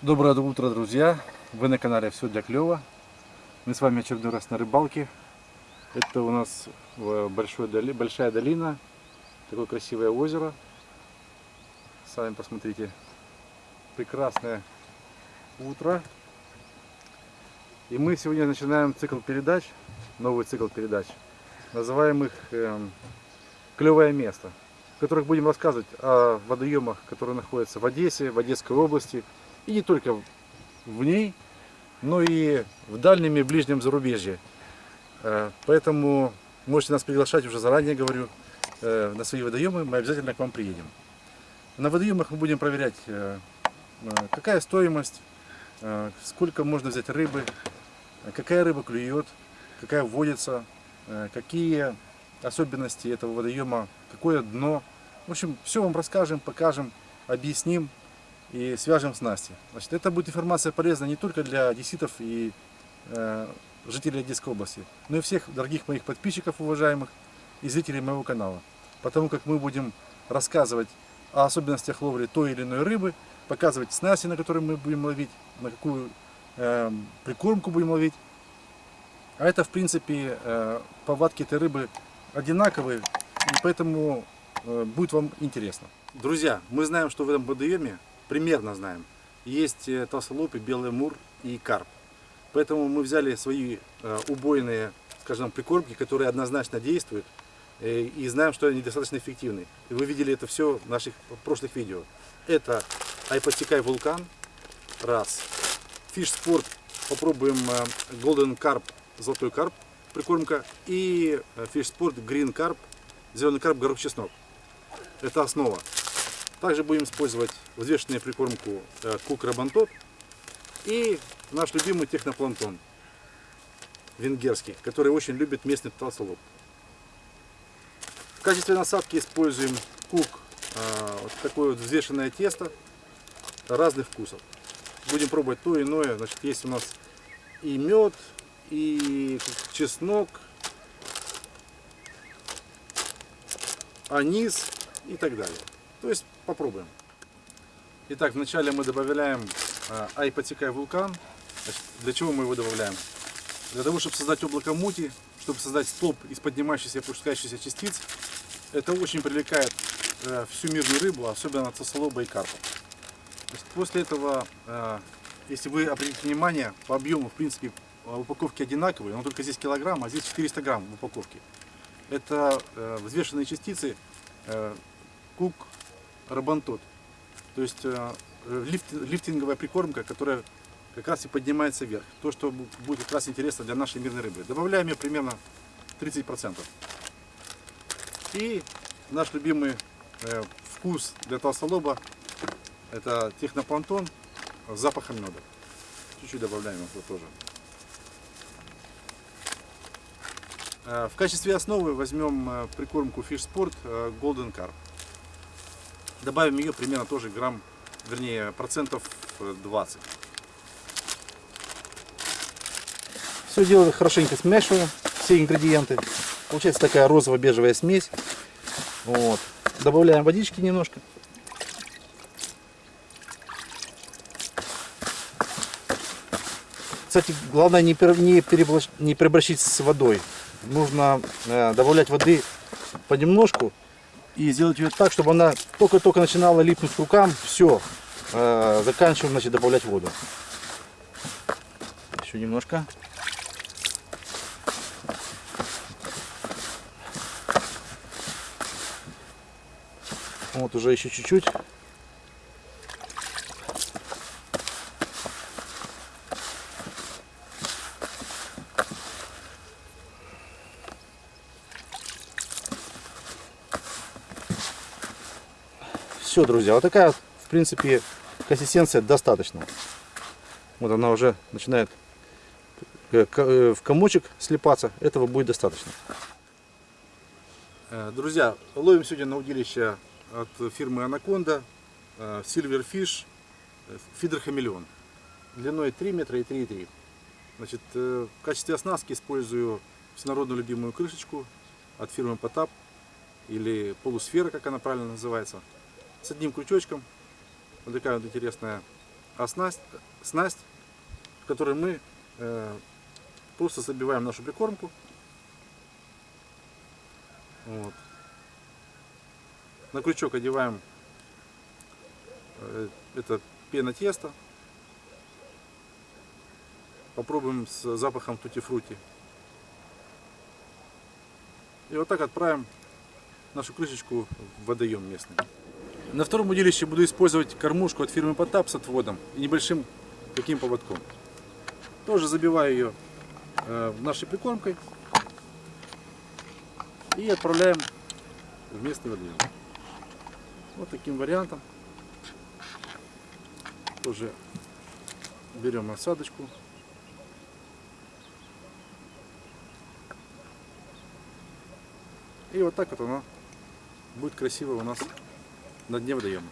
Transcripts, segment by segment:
Доброе утро, друзья! Вы на канале Все для клёва. Мы с вами очередной раз на рыбалке. Это у нас э, большой большая долина, такое красивое озеро. Сами посмотрите, прекрасное утро. И мы сегодня начинаем цикл передач, новый цикл передач, называем их эм, «Клевое место», в которых будем рассказывать о водоемах, которые находятся в Одессе, в Одесской области, и не только в ней, но и в дальнем и ближнем зарубежье. Э, Поэтому можете нас приглашать, уже заранее говорю, э, на свои водоемы, мы обязательно к вам приедем. На водоемах мы будем проверять, э, какая стоимость, сколько можно взять рыбы, какая рыба клюет, какая вводится, какие особенности этого водоема, какое дно. В общем, все вам расскажем, покажем, объясним и свяжем с Настей. Значит, это будет информация полезна не только для одесситов и э, жителей Одесской области, но и всех дорогих моих подписчиков, уважаемых, и зрителей моего канала. Потому как мы будем рассказывать о особенностях ловли той или иной рыбы, показывать снасти, на которые мы будем ловить, на какую э, прикормку будем ловить. А это, в принципе, э, повадки этой рыбы одинаковые, и поэтому э, будет вам интересно. Друзья, мы знаем, что в этом водоеме, примерно знаем, есть э, толстолобый, белый мур и карп. Поэтому мы взяли свои э, убойные, скажем, прикормки, которые однозначно действуют, э, и знаем, что они достаточно эффективны. И вы видели это все в наших прошлых видео. Это Айпостикай Вулкан, раз. Fish Sport, попробуем Golden Carp, золотой карп, прикормка, и Fish Sport Green Carp, зеленый карп, горох чеснок. Это основа. Также будем использовать взвешенную прикормку э, Кук Рабантот и наш любимый технопланктон венгерский, который очень любит местный толстолоб. В качестве насадки используем кук, э, вот такое вот взвешенное тесто разных вкусов. Будем пробовать то иное. Значит, есть у нас и мед, и чеснок, анис и так далее. То есть попробуем. Итак, вначале мы добавляем э, айпотекай вулкан. Для чего мы его добавляем? Для того, чтобы создать облако мути, чтобы создать столб из поднимающихся и опускающихся частиц. Это очень привлекает э, всю мирную рыбу, особенно толстолоба и карпа. После этого, э, если вы обратите внимание, по объему, в принципе, упаковки одинаковые, но только здесь килограмм, а здесь 400 грамм в упаковке. Это взвешенные частицы кук рабантот. То есть э, лифт, лифтинговая прикормка, которая как раз и поднимается вверх. То, что будет как раз интересно для нашей мирной рыбы. Добавляем ее примерно 30%. И наш любимый э, вкус для толстолоба это техноплантон с запахом меда. Чуть-чуть добавляем его тоже. Э, В качестве основы возьмем э, прикормку Fish Sport Golden Carp. Добавим ее примерно тоже грамм, вернее процентов э, 20. Все дело хорошенько смешиваю, все ингредиенты. Получается такая розово-бежевая смесь. Вот. Добавляем водички немножко. Кстати, главное не, не, не переборщить с водой. Нужно э, добавлять воды понемножку и сделать ее так, чтобы она только-только начинала липнуть к рукам. Все, заканчиваем значит, добавлять воду. Еще немножко. Вот уже еще чуть-чуть. Все, друзья, вот такая, в принципе, консистенция достаточно. Вот она уже начинает э, э, в комочек слипаться. Этого будет достаточно. Э, Друзья, ловим сегодня на удилище от фирмы Анаконда Silverfish Фидер Хамелеон. Длиной 3 метра и 3,3. Значит, в качестве оснастки использую всенародную любимую крышечку от фирмы Потап или полусфера, как она правильно называется, с одним крючочком. Вот такая вот интересная снасть, снасть, в которой мы э, просто забиваем нашу прикормку. Вот. На крючок одеваем э, это пена теста. Попробуем с запахом тути-фрути. И вот так отправим нашу крышечку в водоем местный. На втором удилище буду использовать кормушку от фирмы Потап с отводом и небольшим таким поводком. Тоже забиваю ее э, нашей прикормкой и отправляем в местный водоем. Вот таким вариантом. Тоже берем осадочку. И вот так вот она будет красиво у нас на дне водоема.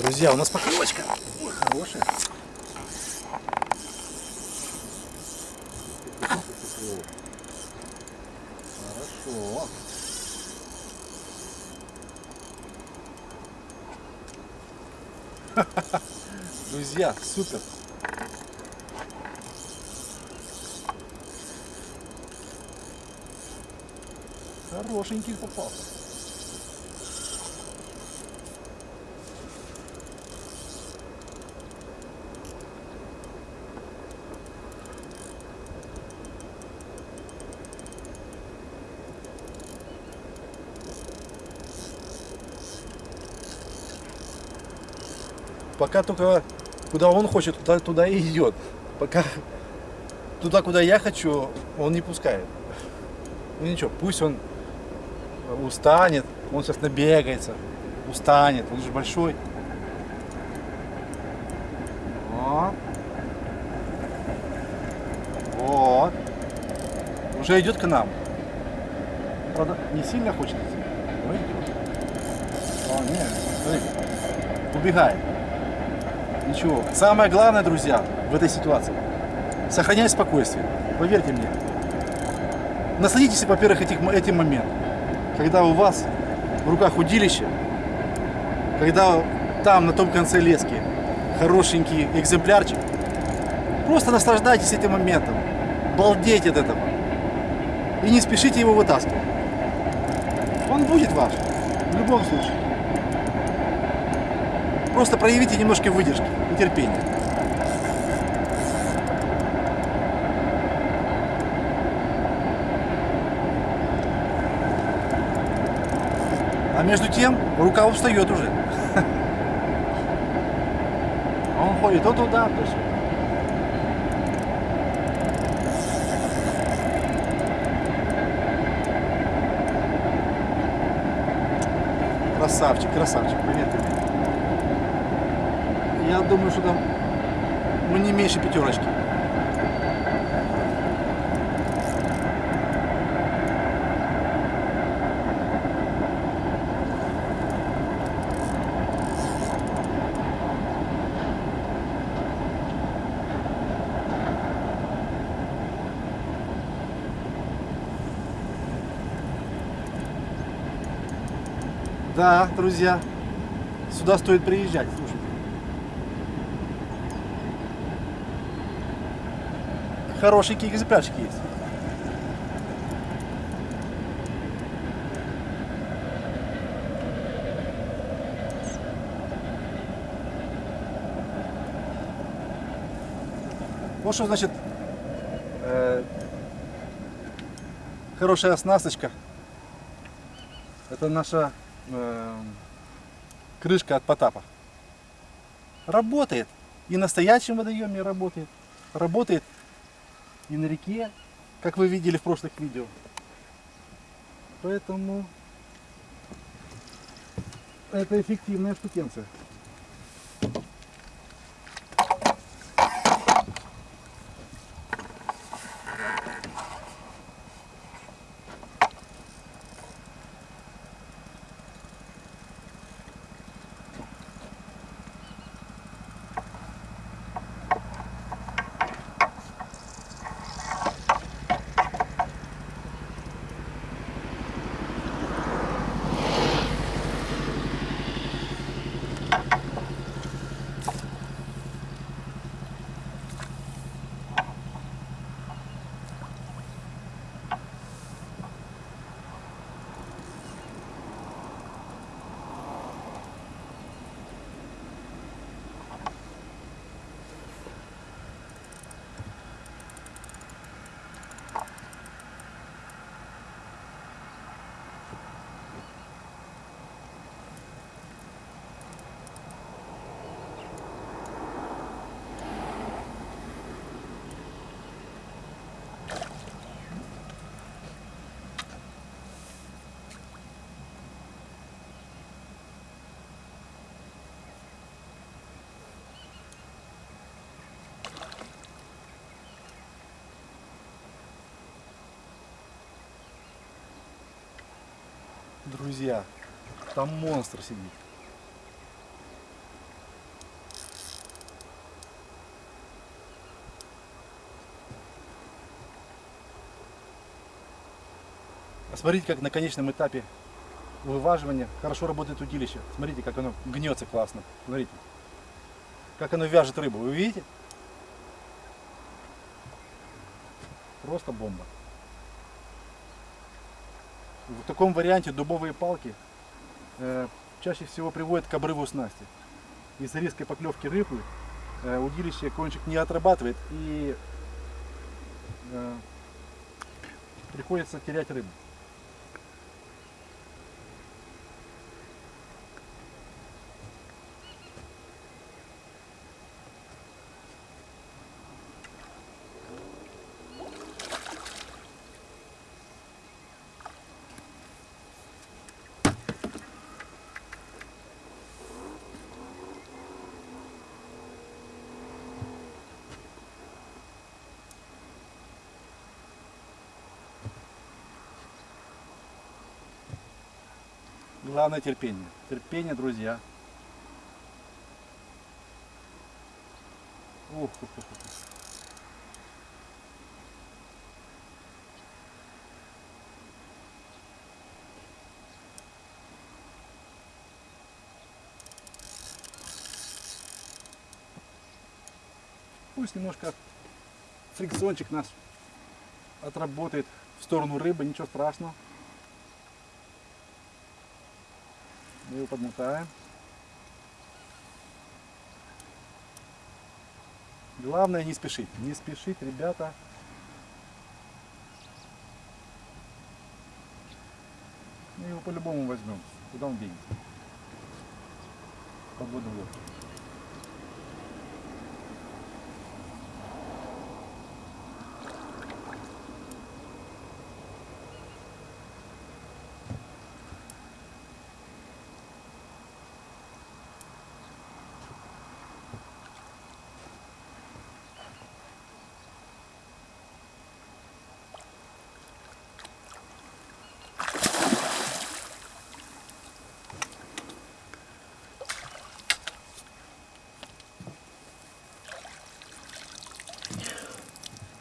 Друзья, у нас поклевочка. Ой, хорошая. Хорошо. Друзья, супер. Хорошенький попался. Пока только куда он хочет, туда, туда и идет. Пока туда, куда я хочу, он не пускает. Ну ничего, пусть он устанет, он сейчас набегается, устанет, он же большой. Вот. Уже идет к нам. Правда, не сильно хочет идти, но идет. О, нет, смотрите, убегает. Ничего. Самое главное, друзья, в этой ситуации, сохранять спокойствие. Поверьте мне. Насладитесь, во-первых, этих, этим моментом, когда у вас в руках удилище, когда там, на том конце лески, хорошенький экземплярчик. Просто наслаждайтесь этим моментом, балдейте от этого. И не спешите его вытаскивать. Он будет ваш, в любом случае. Просто проявите немножко выдержки и терпения. А между тем рука устает уже. Он ходит то туда, то сюда. Красавчик, красавчик, поверьте мне. Я думаю, что там ну, не меньше пятерочки. Да, друзья, сюда стоит приезжать, Хорошенькие экземплярчики есть. Вот что значит э, хорошая оснасточка. Это наша э, крышка от Потапа. Работает. И настоящем водоеме работает. работает и на реке, как вы видели в прошлых видео. Поэтому это эффективная штукенция. Друзья, там монстр сидит. А смотрите, как на конечном этапе вываживания хорошо работает удилище. Смотрите, как оно гнется классно. Смотрите. Как оно вяжет рыбу. Вы видите? Просто бомба. В таком варианте дубовые палки э, чаще всего приводят к обрыву снасти. Из-за резкой поклевки рыбы э, удилище кончик не отрабатывает и э, приходится терять рыбу. Главное терпение. Терпение, друзья. Ух, ух, ух. Пусть немножко фрикциончик нас отработает в сторону рыбы, ничего страшного. Мы его подмотаем. Главное не спешить. Не спешить, ребята. Мы его по-любому возьмем. Куда он денется? Подводную лодку.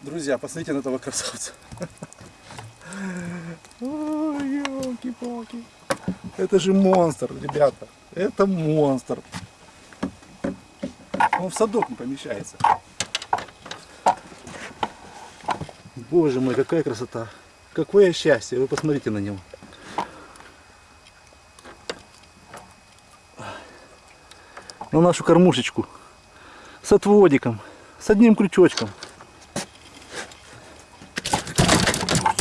Друзья, посмотрите на этого красавца. Ой, елки-палки. Это же монстр, ребята. Это монстр. Он в садок не помещается. Боже мой, какая красота. Какое счастье. Вы посмотрите на него. На нашу кормушечку. С отводиком. С одним крючочком.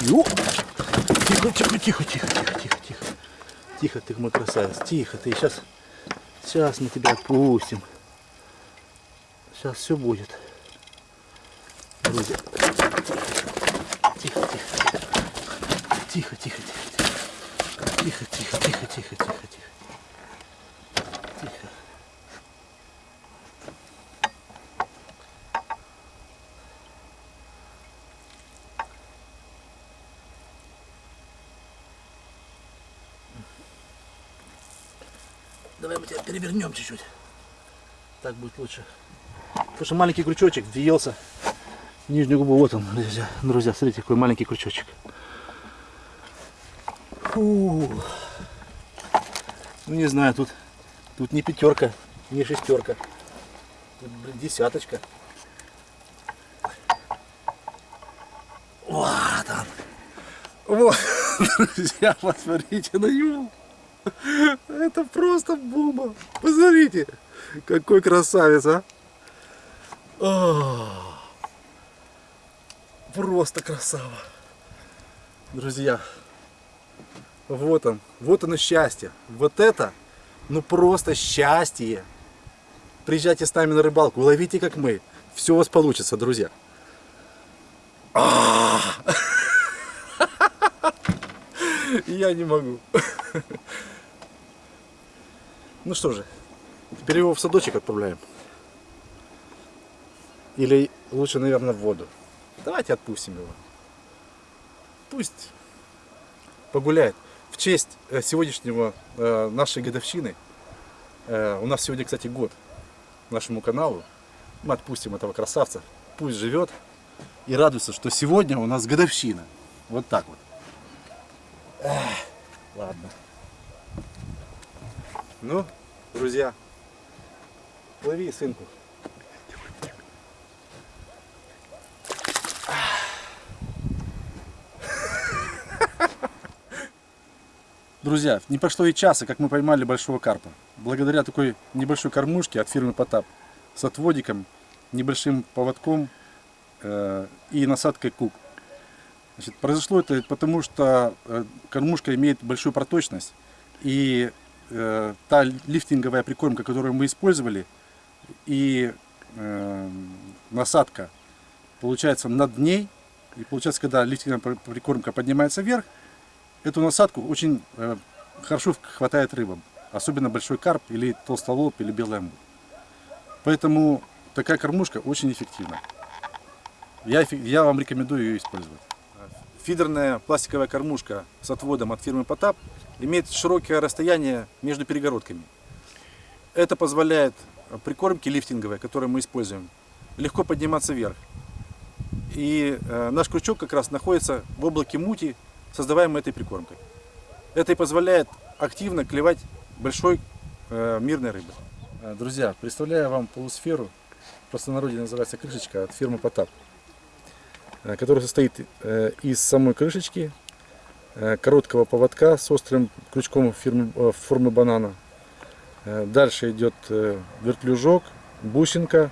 Ё! Тихо, тихо, тихо, тихо, тихо, тихо, тихо. Тихо, ты мой красавец. Тихо, ты сейчас. Сейчас мы тебя отпустим. Сейчас все будет. Друзья. Давай мы тебя перевернем чуть-чуть. Так будет лучше. Потому что маленький крючочек въелся в нижнюю губу. Вот он, друзья. Друзья, смотрите, какой маленький крючочек. Фу. Ну не знаю, тут, тут не пятерка, не шестерка. Тут, блин, десяточка. Вот он. Вот, друзья, посмотрите на него. Это просто бомба. Посмотрите, какой красавец, а. О, Просто красава. Друзья, вот он, вот оно счастье. Вот это, ну просто счастье. Приезжайте с нами на рыбалку, ловите как мы. Все у вас получится, друзья. А! Я не могу. Ну что же, теперь его в садочек отправляем. Или лучше, наверное, в воду. Давайте отпустим его. Пусть погуляет. В честь э, сегодняшнего э, нашей годовщины, э, у нас сегодня, кстати, год нашему каналу, мы отпустим этого красавца. Пусть живет и радуется, что сегодня у нас годовщина. Вот так вот. Эх, ладно. Ну, друзья, лови сынку. Друзья, не прошло и часа, как мы поймали большого карпа. Благодаря такой небольшой кормушке от фирмы Потап с отводиком, небольшим поводком э, и насадкой кук. Значит, произошло это потому, что э, кормушка имеет большую проточность и э, та лифтинговая прикормка, которую мы использовали, и э, насадка получается над ней. И получается, когда лифтинговая прикормка поднимается вверх, эту насадку очень э, хорошо хватает рыбам. Особенно большой карп или толстолоб или белый амур. Поэтому такая кормушка очень эффективна. Я, я вам рекомендую ее использовать. Фидерная пластиковая кормушка с отводом от фирмы Потап имеет широкое расстояние между перегородками. Это позволяет прикормке лифтинговой, которую мы используем, легко подниматься вверх. И э, наш крючок как раз находится в облаке мути, создаваемой этой прикормкой. Это и позволяет активно клевать большой э, мирной рыбы. Э, Друзья, представляю вам полусферу, в простонародье называется крышечка от фирмы Потап, э, которая состоит э, из самой крышечки, э, короткого поводка с острым крючком фирмы, формы банана. Дальше идет вертлюжок, бусинка,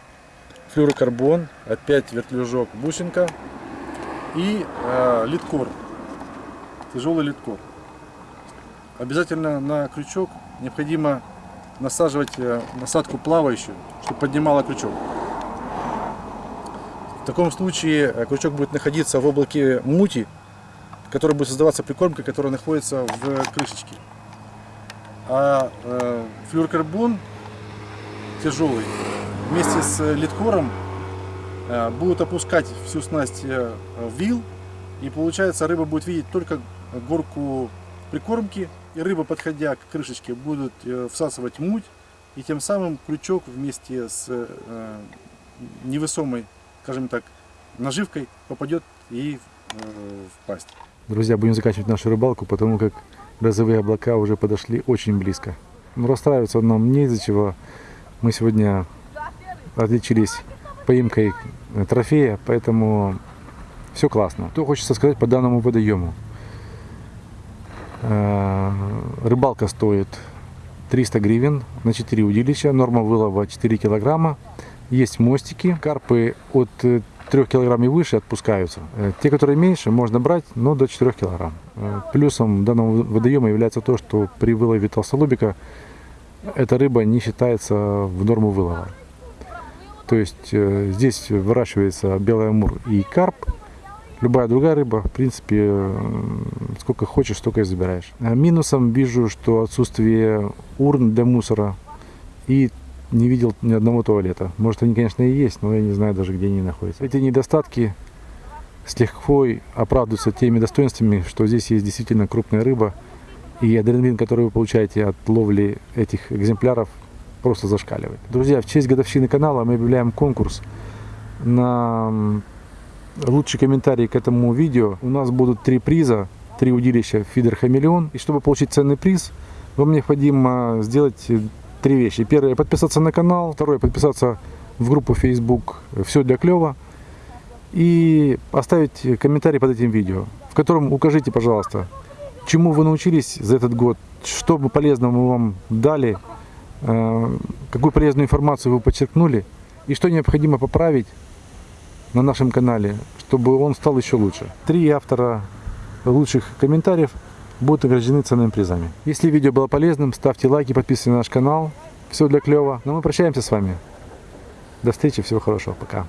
флюрокарбон, опять вертлюжок, бусинка и литкор, тяжелый литкор. Обязательно на крючок необходимо насаживать насадку плавающую, чтобы поднимала крючок. В таком случае э, крючок будет находиться в облаке мути, в которой будет создаваться прикормка, которая находится в крышечке. А э, флюорокарбон тяжелый вместе с литкором э, будут опускать всю снасть э, вил, и получается рыба будет видеть только горку прикормки, и рыба, подходя к крышечке, будет э, всасывать муть, и тем самым крючок вместе с э, невесомой, скажем так, наживкой попадет и э, в пасть. Друзья, будем заканчивать нашу рыбалку, потому как грозовые облака уже подошли очень близко. Но расстраиваться нам не из-за чего. Мы сегодня отличились поимкой трофея, поэтому все классно. Что хочется сказать по данному водоему. Э, Рыбалка стоит 300 гривен на 4 удилища, норма вылова 4 килограмма. Есть мостики, карпы от 3 килограмм и выше отпускаются. Э, Те, которые меньше, можно брать, но до 4 килограмм. Э, Плюсом данного водоема является то, что при вылове толстолобика эта рыба не считается в норму вылова. То есть э, здесь выращивается белый амур и карп. Любая другая рыба, в принципе, э, сколько хочешь, столько и забираешь. А минусом вижу, что отсутствие урн для мусора и не видел ни одного туалета. Может, они, конечно, и есть, но я не знаю даже, где они находятся. Эти недостатки с лихвой оправдываются теми достоинствами, что здесь есть действительно крупная рыба, и адреналин, который вы получаете от ловли этих экземпляров, просто зашкаливает. Друзья, в честь годовщины канала мы объявляем конкурс на лучший комментарий к этому видео. У нас будут три приза, три удилища фидер хамелеон. И чтобы получить ценный приз, вам необходимо сделать три вещи. Первое, подписаться на канал. Второе, подписаться в группу Facebook «Все для клёва». И оставить комментарий под этим видео, в котором укажите, пожалуйста, чему вы научились за этот год, что бы полезного мы вам дали, э, какую полезную информацию вы подчеркнули и что необходимо поправить на нашем канале, чтобы он стал еще лучше. Три автора лучших комментариев будут награждены ценными призами. Если видео было полезным, ставьте лайки, подписывайтесь на наш канал. Все для клёва. Но мы прощаемся с вами. До встречи, всего хорошего, пока.